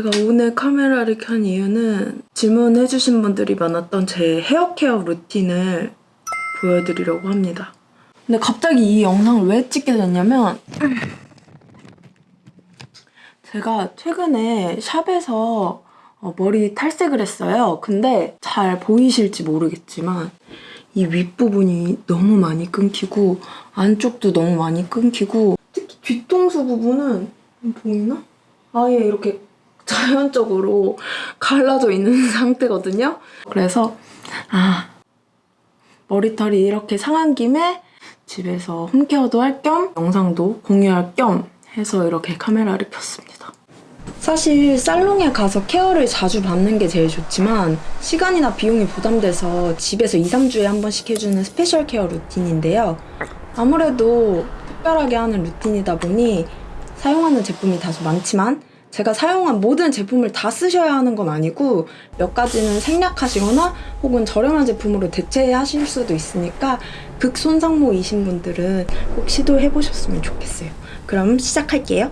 제가 오늘 카메라를 켠 이유는 질문해주신 분들이 많았던 제 헤어케어 루틴을 보여드리려고 합니다. 근데 갑자기 이 영상을 왜 찍게 됐냐면 제가 최근에 샵에서 어, 머리 탈색을 했어요. 근데 잘 보이실지 모르겠지만 이 윗부분이 너무 많이 끊기고 안쪽도 너무 많이 끊기고 특히 뒤통수 부분은 보이나? 아예 이렇게 자연적으로 갈라져 있는 상태거든요. 그래서 아 머리털이 이렇게 상한 김에 집에서 home care도 할 겸 영상도 공유할 겸 해서 이렇게 카메라를 켰습니다. 사실 살롱에 가서 care를 자주 받는 게 제일 좋지만 시간이나 비용이 부담돼서 집에서 2, 3주에 한 번씩 해주는 special care routine인데요. 아무래도 특별하게 하는 루틴이다 보니 사용하는 제품이 다소 많지만 제가 사용한 모든 제품을 다 쓰셔야 하는 건 아니고 몇 가지는 생략하시거나 혹은 저렴한 제품으로 대체하실 수도 있으니까 극손상모이신 분들은 꼭 시도해 보셨으면 좋겠어요. 그럼 시작할게요.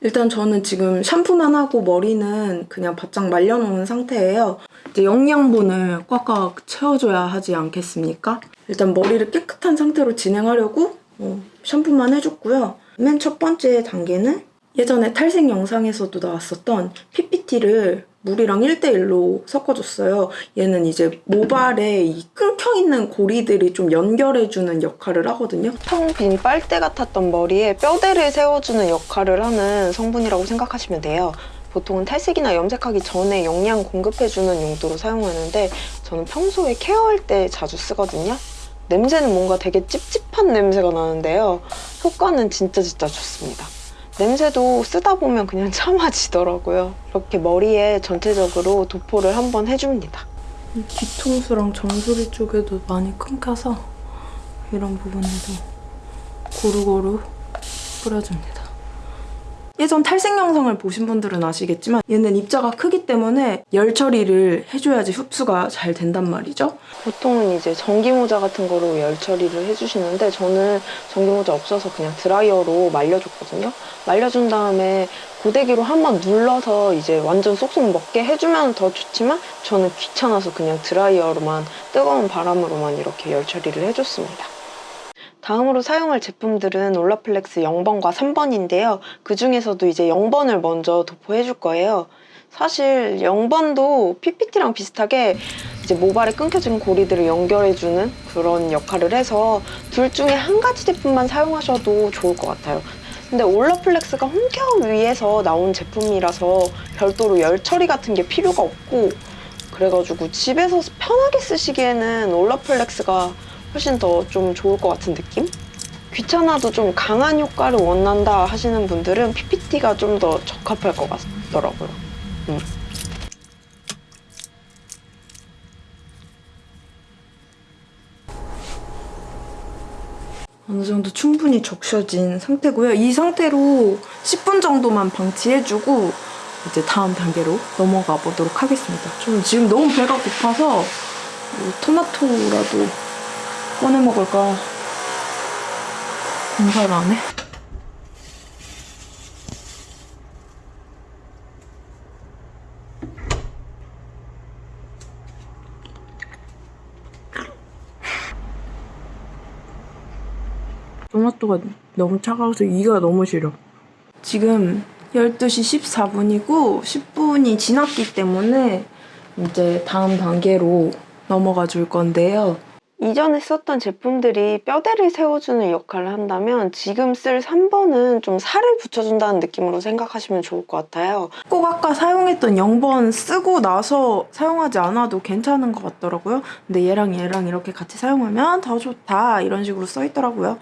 일단 저는 지금 샴푸만 하고 머리는 그냥 바짝 말려놓은 상태예요. 이제 영양분을 꽉꽉 채워줘야 하지 않겠습니까? 일단 머리를 깨끗한 상태로 진행하려고 어, 샴푸만 해줬고요. 맨 첫 번째 단계는 예전에 탈색 영상에서도 나왔었던 PPT를 물이랑 1대1로 섞어줬어요. 얘는 이제 모발에 이 끊겨있는 고리들이 좀 연결해주는 역할을 하거든요. 텅 빈 빨대 같았던 머리에 뼈대를 세워주는 역할을 하는 성분이라고 생각하시면 돼요. 보통은 탈색이나 염색하기 전에 영양 공급해주는 용도로 사용하는데 저는 평소에 케어할 때 자주 쓰거든요. 냄새는 뭔가 되게 찝찝한 냄새가 나는데요. 효과는 진짜 진짜 좋습니다. 냄새도 쓰다 보면 그냥 참아지더라고요. 이렇게 머리에 전체적으로 도포를 한번 해줍니다. 뒤통수랑 정수리 쪽에도 많이 끊겨서 이런 부분에도 고루고루 뿌려줍니다. 예전 탈색 영상을 보신 분들은 아시겠지만 얘는 입자가 크기 때문에 열 처리를 해줘야지 흡수가 잘 된단 말이죠. 보통은 이제 전기모자 같은 거로 열 처리를 해주시는데 저는 전기모자 없어서 그냥 드라이어로 말려줬거든요. 말려준 다음에 고데기로 한번 눌러서 이제 완전 쏙쏙 먹게 해주면 더 좋지만 저는 귀찮아서 그냥 드라이어로만 뜨거운 바람으로만 이렇게 열 처리를 해줬습니다. 다음으로 사용할 제품들은 Olaplex 0번과 3번인데요. 그 중에서도 이제 0번을 먼저 도포해 줄 거예요. 사실 0번도 PPT랑 비슷하게 이제 모발에 끊겨진 고리들을 연결해주는 그런 역할을 해서 둘 중에 한 가지 제품만 사용하셔도 좋을 것 같아요. 근데 올라플렉스가 홈케어 위에서 나온 제품이라서 별도로 열 처리 같은 게 필요가 없고 그래가지고 집에서 편하게 쓰시기에는 올라플렉스가 훨씬 더 좀 좋을 것 같은 느낌? 귀찮아도 좀 강한 효과를 원한다 하시는 분들은 PPT가 좀 더 적합할 것 같더라고요. 음. 어느 정도 충분히 적셔진 상태고요. 이 상태로 10분 정도만 방치해주고 이제 다음 단계로 넘어가 보도록 하겠습니다. 저는 지금 너무 배가 고파서 뭐 토마토라도 꺼내 먹을까 공사를 안 해? 토마토가 너무 차가워서 이가 너무 시려. 지금 12시 14분이고 10분이 지났기 때문에 이제 다음 단계로 넘어가 줄 건데요. 이전에 썼던 제품들이 뼈대를 세워주는 역할을 한다면 지금 쓸 3번은 좀 살을 붙여준다는 느낌으로 생각하시면 좋을 것 같아요. 꼭 아까 사용했던 0번 쓰고 나서 사용하지 않아도 괜찮은 것 같더라고요. 근데 얘랑 얘랑 이렇게 같이 사용하면 더 좋다 이런 식으로 써있더라고요.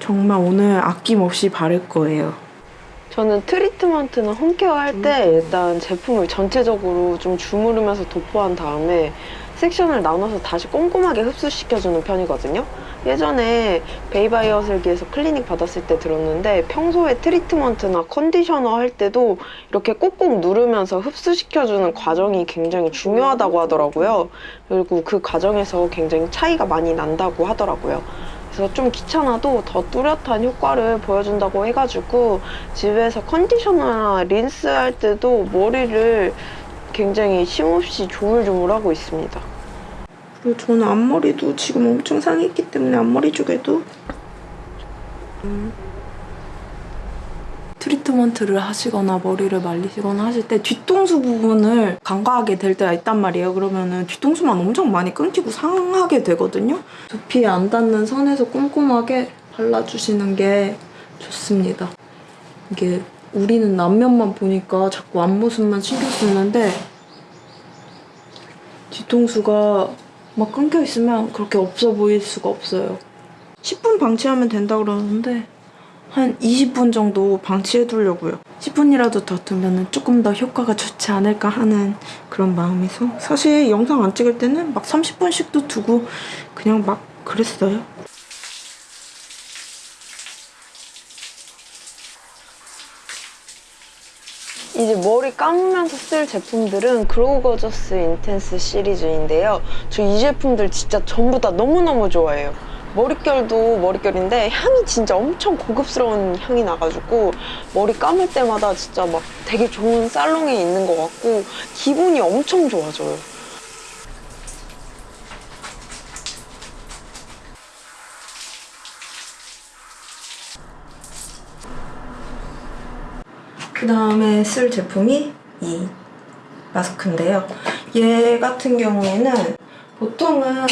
정말 오늘 아낌없이 바를 거예요. 저는 트리트먼트나 홈케어 할 때 일단 제품을 전체적으로 좀 주무르면서 도포한 다음에 섹션을 나눠서 다시 꼼꼼하게 흡수시켜주는 편이거든요. 예전에 베이바이어 슬기에서 클리닉 받았을 때 들었는데 평소에 트리트먼트나 컨디셔너 할 때도 이렇게 꼭꼭 누르면서 흡수시켜주는 과정이 굉장히 중요하다고 하더라고요. 그리고 그 과정에서 굉장히 차이가 많이 난다고 하더라고요. 그래서 좀 귀찮아도 더 뚜렷한 효과를 보여준다고 해가지고 집에서 컨디셔너나 린스 할 때도 머리를 굉장히 쉼없이 조물조물하고 있습니다. 그리고 저는 앞머리도 지금 엄청 상했기 때문에 앞머리 쪽에도 음, 트리트먼트를 하시거나 머리를 말리시거나 하실 때 뒤통수 부분을 간과하게 될 때가 있단 말이에요. 그러면은 뒤통수만 엄청 많이 끊기고 상하게 되거든요. 두피에 안 닿는 선에서 꼼꼼하게 발라주시는 게 좋습니다. 이게 우리는 남면만 보니까 자꾸 앞모습만 신경 쓰는데 뒤통수가 막 끊겨 있으면 그렇게 없어 보일 수가 없어요. 10분 방치하면 된다 그러는데 한 20분 정도 방치해 두려고요. 10분이라도 더 두면 조금 더 효과가 좋지 않을까 하는 그런 마음에서 사실 영상 안 찍을 때는 막 30분씩도 두고 그냥 막 그랬어요. 이제 머리 감으면서 쓸 제품들은 그로우거저스 인텐스 시리즈인데요. 저 이 제품들 진짜 전부 다 너무너무 좋아해요. 머릿결도 머릿결인데 향이 진짜 엄청 고급스러운 향이 나가지고 머리 감을 때마다 진짜 막 되게 좋은 살롱에 있는 것 같고 기분이 엄청 좋아져요. 그 다음에 쓸 제품이 이 마스크인데요. 얘 같은 경우에는 보통은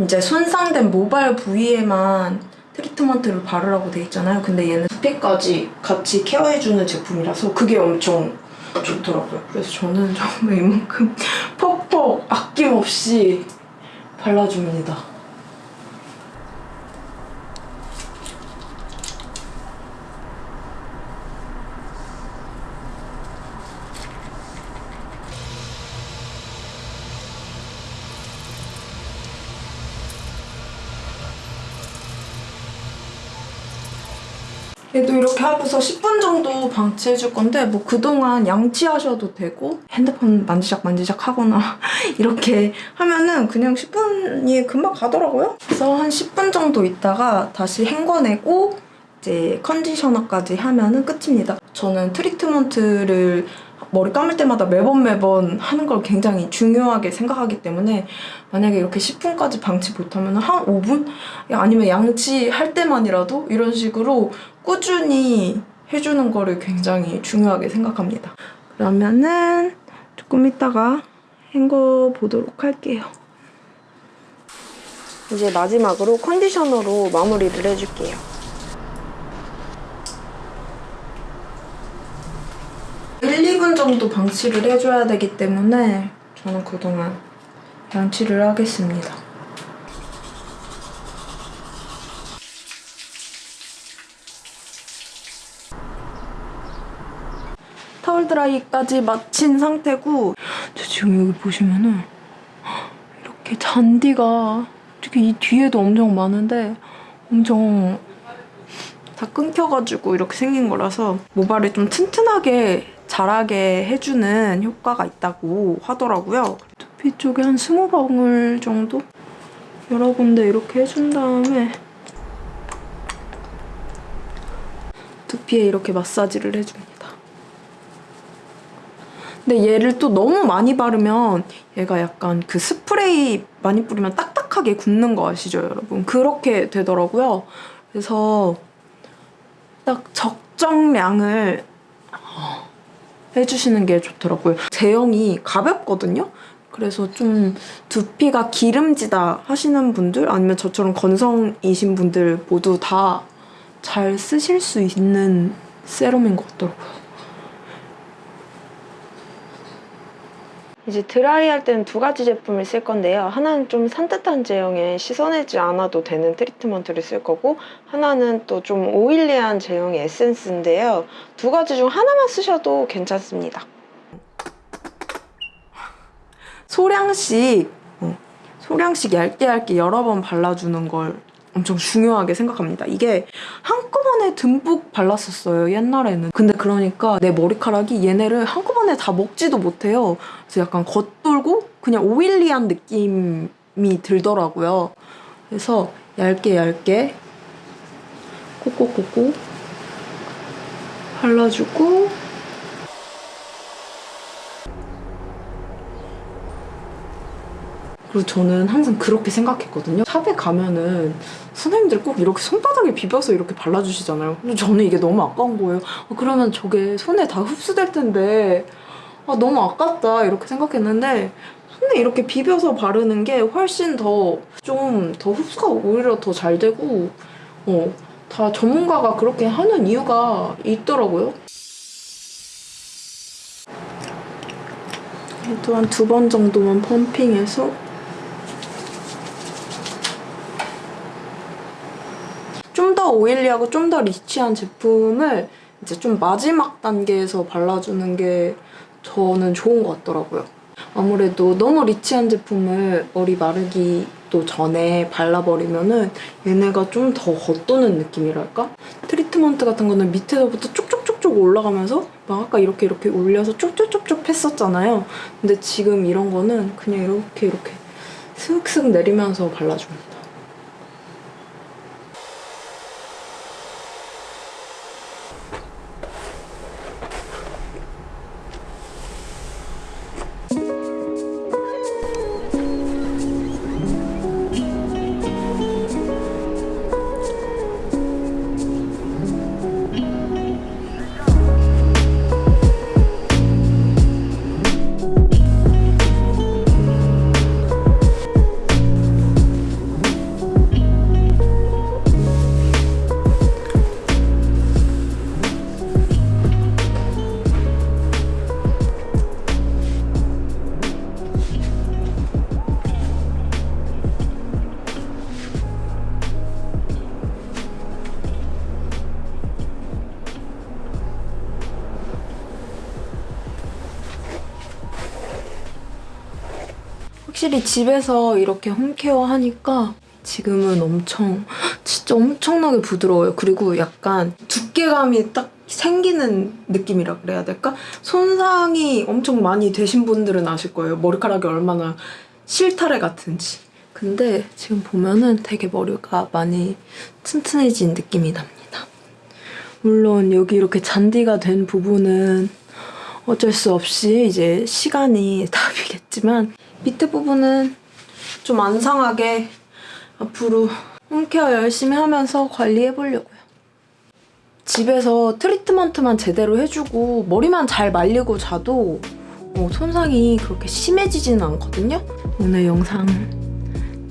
이제 손상된 모발 부위에만 트리트먼트를 바르라고 돼 있잖아요. 근데 얘는 두피까지 같이 케어해주는 제품이라서 그게 엄청 좋더라고요. 그래서 저는 정말 이만큼 퍽퍽 아낌없이 발라줍니다. 얘도 이렇게 하고서 10분 정도 방치해줄 건데 뭐 그동안 양치하셔도 되고 핸드폰 만지작 만지작 하거나 이렇게 하면은 그냥 10분이 금방 가더라고요. 그래서 한 10분 정도 있다가 다시 헹궈내고 이제 컨디셔너까지 하면은 끝입니다. 저는 트리트먼트를 머리 감을 때마다 매번 매번 하는 걸 굉장히 중요하게 생각하기 때문에 만약에 이렇게 10분까지 방치 못하면 한 5분? 아니면 양치할 때만이라도 이런 식으로 꾸준히 해주는 거를 굉장히 중요하게 생각합니다. 그러면은 조금 이따가 헹궈 보도록 할게요. 이제 마지막으로 컨디셔너로 마무리를 해줄게요. 일, 2분 정도 방치를 해줘야 되기 때문에 저는 그동안 양치를 하겠습니다. 타월 드라이까지 마친 상태고 저 지금 여기 보시면은 이렇게 잔디가 특히 이 뒤에도 엄청 많은데 엄청 다 끊겨가지고 이렇게 생긴 거라서 모발을 좀 튼튼하게 자라게 해주는 효과가 있다고 하더라고요. 두피 쪽에 한 20방울 정도? 여러 군데 이렇게 해준 다음에 두피에 이렇게 마사지를 해줍니다. 근데 얘를 또 너무 많이 바르면 얘가 약간 그 스프레이 많이 뿌리면 딱딱하게 굳는 거 아시죠, 여러분? 그렇게 되더라고요. 그래서 딱 적정량을 해주시는 게 좋더라고요. 제형이 가볍거든요? 그래서 좀 두피가 기름지다 하시는 분들 아니면 저처럼 건성이신 분들 모두 다 잘 쓰실 수 있는 세럼인 것 같더라고요. 이제 드라이 할 때는 두 가지 제품을 쓸 건데요. 하나는 좀 산뜻한 제형에 씻어내지 않아도 되는 트리트먼트를 쓸 거고 하나는 또 좀 오일리한 제형의 에센스인데요. 두 가지 중 하나만 쓰셔도 괜찮습니다. 소량씩 어, 소량씩 얇게 얇게 여러 번 발라주는 걸 엄청 중요하게 생각합니다. 이게 한꺼번에 듬뿍 발랐었어요, 옛날에는. 근데 그러니까 내 머리카락이 얘네를 한꺼번에 다 먹지도 못해요. 그래서 약간 겉돌고 그냥 오일리한 느낌이 들더라고요. 그래서 얇게 얇게 콕콕콕콕 발라주고 그리고 저는 항상 그렇게 생각했거든요. 샵에 가면은 선생님들 꼭 이렇게 손바닥에 비벼서 이렇게 발라주시잖아요. 근데 저는 이게 너무 아까운 거예요. 아, 그러면 저게 손에 다 흡수될 텐데 아, 너무 아깝다 이렇게 생각했는데 손에 이렇게 비벼서 바르는 게 훨씬 더좀더 흡수가 오히려 더 잘 되고 어, 다 전문가가 그렇게 하는 이유가 있더라고요. 또 한 두 번 정도만 펌핑해서 좀 더 오일리하고 좀 더 리치한 제품을 이제 좀 마지막 단계에서 발라주는 게 저는 좋은 것 같더라고요. 아무래도 너무 리치한 제품을 머리 마르기도 전에 발라버리면은 얘네가 좀 더 겉도는 느낌이랄까? 트리트먼트 같은 거는 밑에서부터 쭉쭉쭉쭉 올라가면서 막 아까 이렇게 이렇게 올려서 쭉쭉쭉쭉 했었잖아요. 근데 지금 이런 거는 그냥 이렇게 이렇게 슥슥 내리면서 발라줍니다. 확실히 집에서 이렇게 홈케어 하니까 지금은 엄청 진짜 엄청나게 부드러워요. 그리고 약간 두께감이 딱 생기는 느낌이라 그래야 될까? 손상이 엄청 많이 되신 분들은 아실 거예요. 머리카락이 얼마나 실타래 같은지. 근데 지금 보면은 되게 머리가 많이 튼튼해진 느낌이 납니다. 물론 여기 이렇게 잔디가 된 부분은 어쩔 수 없이 이제 시간이 답이겠지만 밑에 부분은 좀 안 상하게 앞으로 홈케어 열심히 하면서 관리해보려고요. 집에서 트리트먼트만 제대로 해주고 머리만 잘 말리고 자도 어, 손상이 그렇게 심해지지는 않거든요. 오늘 영상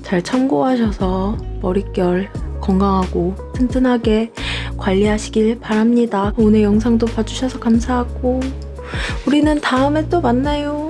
잘 참고하셔서 머릿결 건강하고 튼튼하게 관리하시길 바랍니다. 오늘 영상도 봐주셔서 감사하고 우리는 다음에 또 만나요.